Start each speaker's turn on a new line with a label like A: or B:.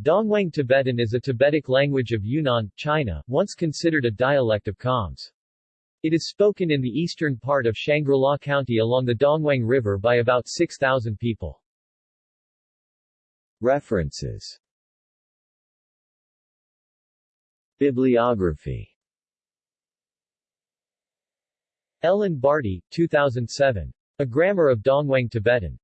A: Dongwang Tibetan is a Tibetic language of Yunnan, China, once considered a dialect of Khams. It is spoken in the eastern part of Shangri-La County along the Dongwang River by about 6,000 people. References Bibliography Ellen Bartee, 2007. A Grammar of Dongwang Tibetan.